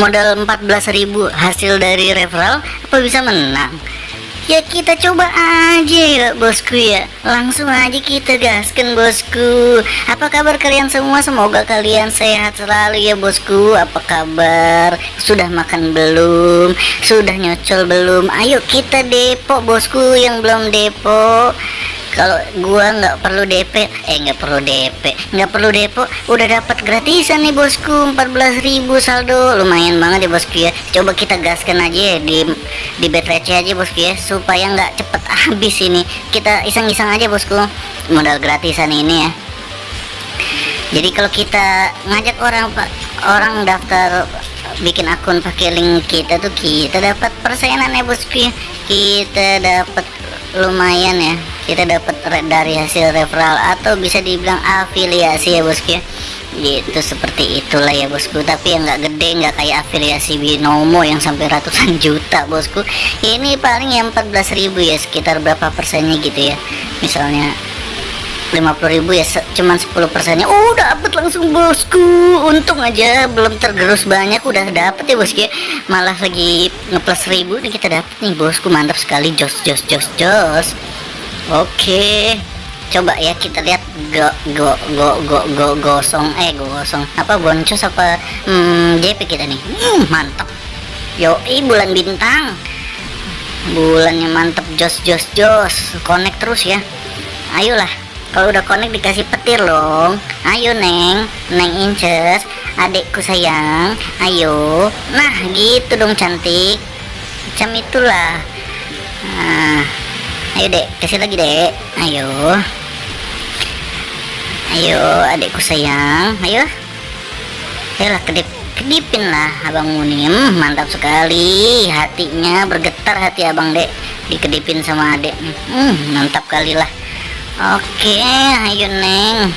modal 14.000 hasil dari referral apa bisa menang? Ya kita coba aja ya bosku ya. Langsung aja kita gaskan bosku. Apa kabar kalian semua? Semoga kalian sehat selalu ya bosku. Apa kabar? Sudah makan belum? Sudah nyocol belum? Ayo kita depo bosku yang belum depo kalau gua nggak perlu DP eh nggak perlu DP nggak perlu depo udah dapat gratisan nih bosku. 14.000 saldo. Lumayan banget ya bosku ya. Coba kita gaskan aja ya di di bet aja bosku ya supaya nggak cepet habis ini. Kita iseng-iseng aja bosku modal gratisan ini ya. Jadi kalau kita ngajak orang orang daftar bikin akun pakai link kita tuh kita dapat persenan ya bosku ya. Kita dapat lumayan ya kita dapat dari hasil referral atau bisa dibilang afiliasi ya bosku ya? Gitu seperti itulah ya bosku. Tapi yang nggak gede nggak kayak afiliasi binomo yang sampai ratusan juta bosku. Ini paling yang 14.000 ya sekitar berapa persennya gitu ya? Misalnya 50.000 ya cuman 10 persennya. Oh dapet langsung bosku. Untung aja belum tergerus banyak udah dapet ya bosku ya? Malah lagi ngeplus ribu nih kita dapet nih bosku. Mantap sekali jos jos jos jos Oke. Coba ya kita lihat go go go go go gosong eh gosong apa boncos apa hmm, JP kita nih. Hmm, mantap. Yo, bulan bintang. Bulannya mantap jos jos jos. Connect terus ya. Ayolah. Kalau udah connect dikasih petir loh. Ayo Neng, Neng Inces, adekku sayang. Ayo. Nah, gitu dong cantik. Macam itulah. Nah, ayo dek. Kasih lagi dek. Ayo. Ayo adikku sayang. Ayo. Ayolah kedip kedipin lah abang munim. Mantap sekali. Hatinya bergetar hati abang dek. Dikedipin sama adek. Hmm, mantap kali lah. Oke ayo neng.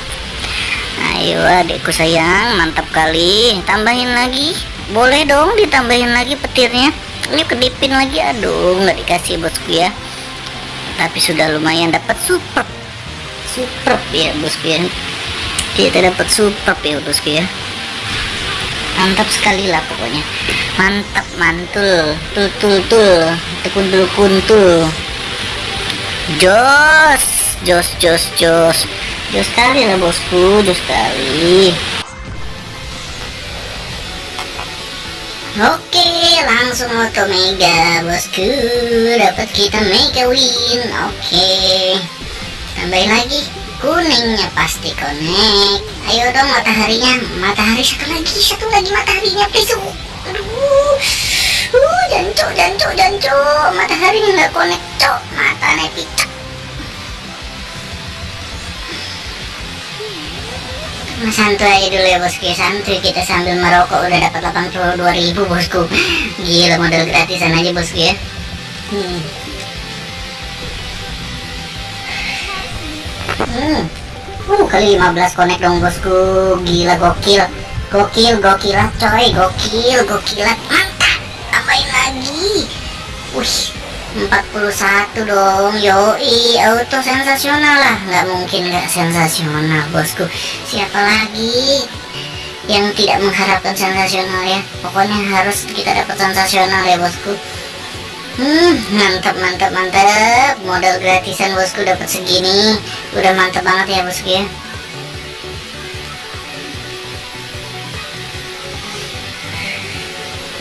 Ayo adikku sayang. Mantap kali. Tambahin lagi. Boleh dong ditambahin lagi petirnya. Ini kedipin lagi. Aduh nggak dikasih bosku ya tapi sudah lumayan dapat super super ya bosku ya. Kita dapat super ya bosku ya. Mantap sekali lah pokoknya. Mantap mantul tul tul tul kuntul kuntul jos jos jos jos. Jos sekali lah bosku jos sekali. Oke, langsung auto mega bosku. Dapat kita mega win. Oke. Tambahin lagi kuningnya pasti connect. Ayo dong mataharinya. Matahari satu lagi, satu lagi mataharinya please. Aduh. Uh, jancok, jancok, jancok. Mataharinya nggak connect, cok. Mata nepicak. Santuy aja dulu ya bosku. Ya santuy kita sambil merokok. Udah dapat 82 ribu bosku. Gila modal gratisan aja bosku ya. Hmm. Hmm. Uh, kali 15 connect dong bosku. Gila gokil. Gokil gokilat coy. Gokil gokilat mantap. Tambahin lagi? Wih 41 dong. Yoi auto sensasional lah. Nggak mungkin nggak sensasional bosku. Siapa lagi yang tidak mengharapkan sensasional ya? Pokoknya harus kita dapat sensasional ya bosku. Hmm mantap mantap mantap modal gratisan bosku dapat segini. Udah mantap banget ya bosku ya.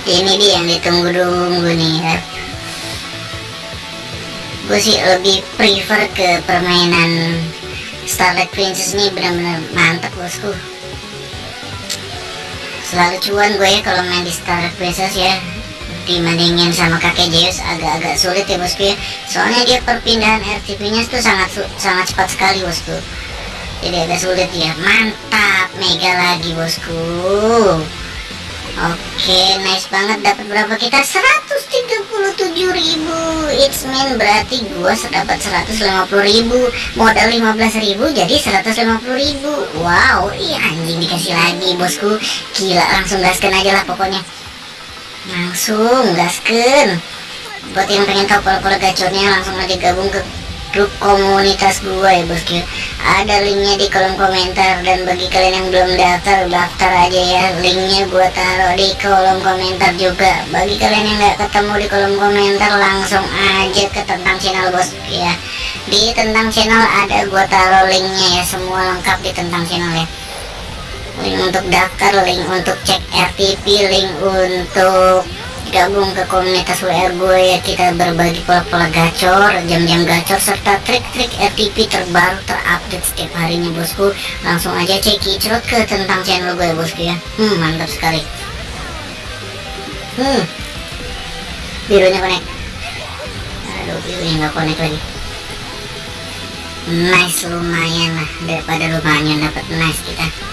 Ini dia yang ditunggu-tunggu nih gue sih lebih prefer ke permainan Starlight Princess ini benar-benar mantap bosku. Selalu cuan gue ya kalau main di Starlight Princess ya. Dibandingin sama kakek Zeus agak-agak sulit ya bosku ya. Soalnya dia perpindahan RTP nya itu sangat sangat cepat sekali bosku. Jadi agak sulit ya mantap mega lagi bosku Oke, nice banget dapat berapa kita? 137.000. It's mean berarti gua dapat 150.000. Modal 15.000 jadi 150.000. Wow, iya anjing dikasih lagi, Bosku. Gila, langsung gaskan aja lah pokoknya. Langsung gaskan. Buat yang pengen tahu pola-pola gacornya langsung aja gabung ke grup komunitas gue ya bosku ada linknya di kolom komentar dan bagi kalian yang belum daftar daftar aja ya. Linknya gue taruh di kolom komentar juga. Bagi kalian yang nggak ketemu di kolom komentar langsung aja ke tentang channel bosku ya. Di tentang channel ada gue taruh linknya ya semua lengkap di tentang channel ya. Link untuk daftar link untuk cek RTP link untuk gabung ke komunitas WR gue ya. Kita berbagi pola-pola gacor jam-jam gacor serta trik-trik RTP terbaru terupdate setiap harinya bosku. Langsung aja cek kicrot ke tentang channel gue ya bosku ya. Hmm mantap sekali. Hmm. Birunya connect. Aduh birunya nggak connect lagi. Nice lumayan lah. Daripada lumayan dapat nice kita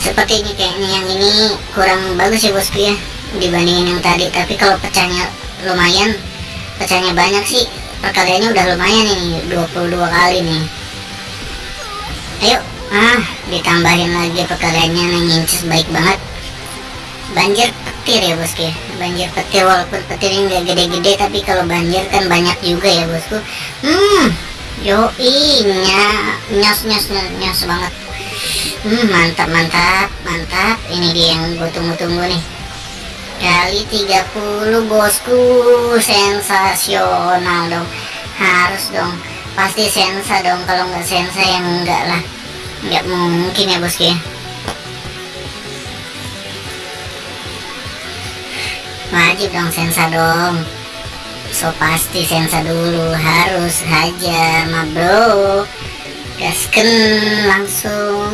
seperti ini kayaknya yang ini kurang bagus ya bosku ya dibandingin yang tadi. Tapi kalau pecahnya lumayan pecahnya banyak sih. Perkaliannya udah lumayan ini 22 kali nih. Ayo ah ditambahin lagi perkaliannya ngincis baik banget. Banjir petir ya bosku ya. Banjir petir walaupun petirnya nggak gede-gede tapi kalau banjir kan banyak juga ya bosku. Hmm yoi nyos nyos nyos, nyos banget hmm, mantap mantap mantap. Ini dia yang gue tunggu-tunggu nih. Kali 30 bosku. Sensasional dong. Harus dong. Pasti sensa dong. Kalau nggak sensa yang enggak lah. Nggak mungkin ya bosku ya. Wajib dong sensa dong. So pasti sensa dulu. Harus aja ma bro gasken langsung.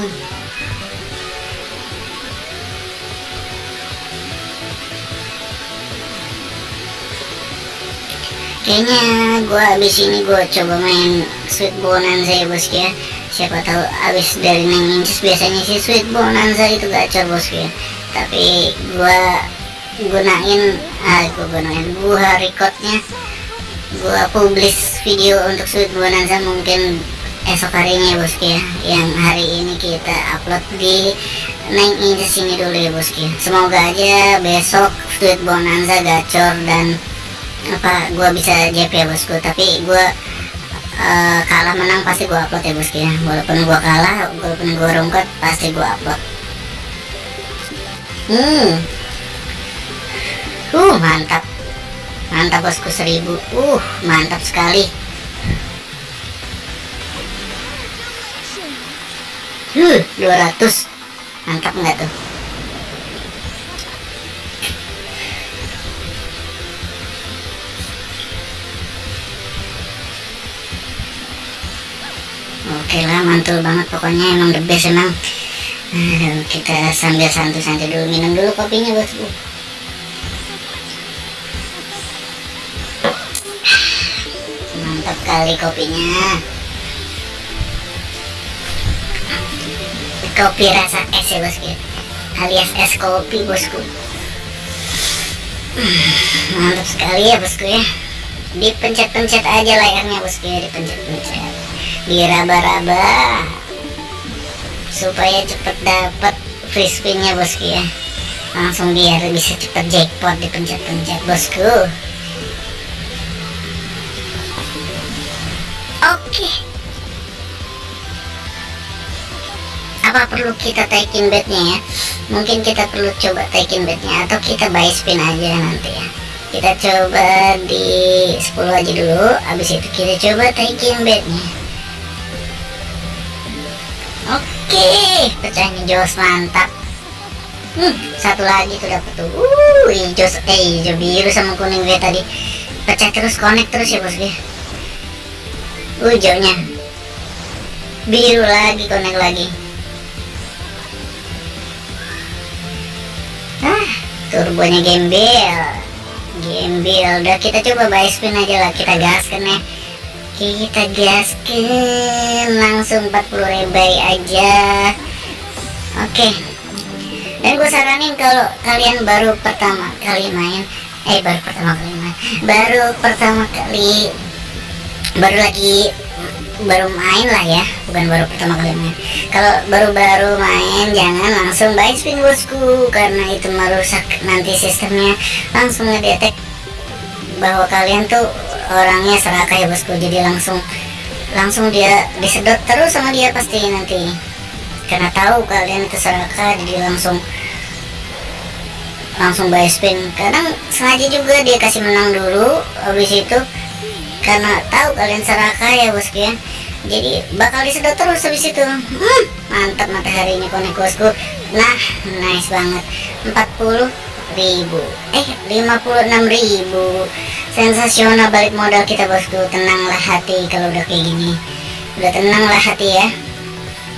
Kayaknya gue abis ini gue coba main sweet bonanza ya bosku ya. Siapa tahu abis dari neng inches biasanya sih sweet bonanza itu gacor bosku ya. Tapi gue gunain ah gue gunain gue recordnya. Gue publish video untuk sweet bonanza mungkin esok harinya ya bosku ya. Yang hari ini kita upload di neng inches ini dulu ya bosku ya semoga aja besok sweet bonanza gacor dan apa gue bisa JP ya bosku. Tapi gue uh, kalah menang pasti gue upload ya bosku ya. Walaupun gue kalah walaupun gue rungkot pasti gue upload. Hmm. Uh mantap. Mantap bosku seribu. Uh mantap sekali uh 200 mantap nggak tuh? Oke lah mantul banget pokoknya emang the best emang. Aduh, kita sambil santai-santai dulu minum dulu kopinya bosku mantap kali kopinya kopi rasa es ya bosku alias es kopi bosku. Mantap sekali ya bosku ya. Dipencet-pencet aja layarnya bosku ya dipencet-pencet. Diraba-raba. Supaya cepet dapat free spinnya bosku ya. Langsung biar bisa cepet jackpot dipencet-pencet bosku. Oke. okay. Apa perlu kita taikin bednya ya mungkin kita perlu coba taikin bednya atau kita buy spin aja nanti ya kita coba di 10 aja dulu habis itu kita coba taikin bednya Oke, pecahnya jos mantap. Hmm, satu lagi tuh dapat tuh. Uh, hijau eh hijau biru sama kuning gue tadi. Pecah terus connect terus ya bosku. Uh, hijaunya. Biru lagi connect lagi. Turbonya gembel. Gembel. Udah kita coba buy spin aja lah, kita gaskan ya kita gaskan langsung 40 ribai aja oke okay. dan gue saranin kalau kalian baru pertama kali main eh baru pertama kali main baru pertama kali baru lagi baru main lah ya. Bukan baru pertama kali main. Kalau baru-baru main jangan langsung buy spin bosku. Karena itu merusak nanti sistemnya. Langsung ngedetek bahwa kalian tuh orangnya serakah ya bosku. Jadi langsung langsung dia disedot terus sama dia pasti nanti. Karena tahu kalian itu serakah jadi langsung langsung buy spin kadang sengaja juga dia kasih menang dulu. Habis itu karena tahu kalian serakah ya bosku ya jadi bakal disedot terus habis itu. Hmm, mantap matahari ini konek bosku. Nah nice banget. 40 ribu. Eh 56 ribu. Sensasional balik modal kita bosku. Tenanglah hati kalau udah kayak gini. Udah tenanglah hati ya.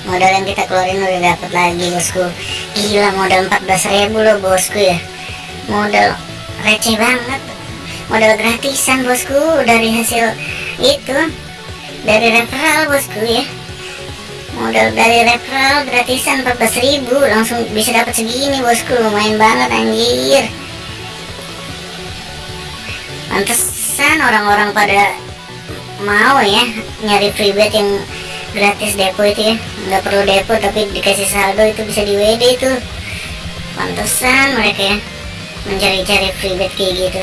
Modal yang kita keluarin udah dapet lagi bosku. Gila modal 14 ribu loh bosku ya. Modal receh banget modal gratisan bosku dari hasil itu. Dari referral bosku ya. Modal dari referral gratisan 14.000 langsung bisa dapat segini bosku. Lumayan banget anjir. Pantesan orang-orang pada mau ya nyari free bet yang gratis depo itu ya. Nggak perlu depo tapi dikasih saldo itu bisa di WD itu. Pantesan mereka ya mencari-cari free bet kayak gitu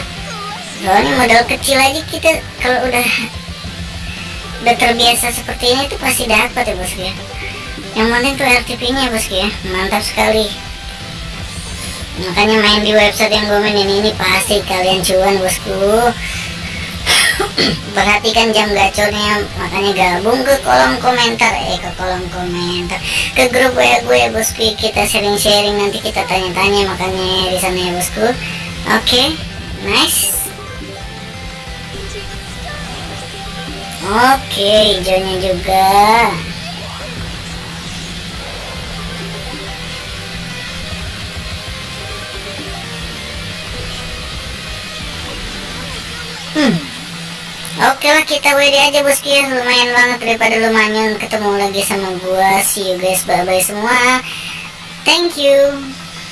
soalnya modal kecil aja kita kalau udah udah terbiasa seperti ini tuh pasti dapat ya bosku ya. Yang penting tuh RTP nya bosku ya. Mantap sekali. Makanya main di website yang gue mainin ini pasti kalian cuan bosku. Perhatikan jam gacornya makanya gabung ke kolom komentar. Eh ke kolom komentar. Ke grup WA gue ya bosku. Kita sharing-sharing nanti kita tanya-tanya makanya di sana ya bosku. Oke okay, nice oke hijaunya juga. Hmm. Oke lah kita WD aja bosku ya Lumayan banget daripada lumayan ketemu lagi sama gua. See you guys bye bye semua. Thank you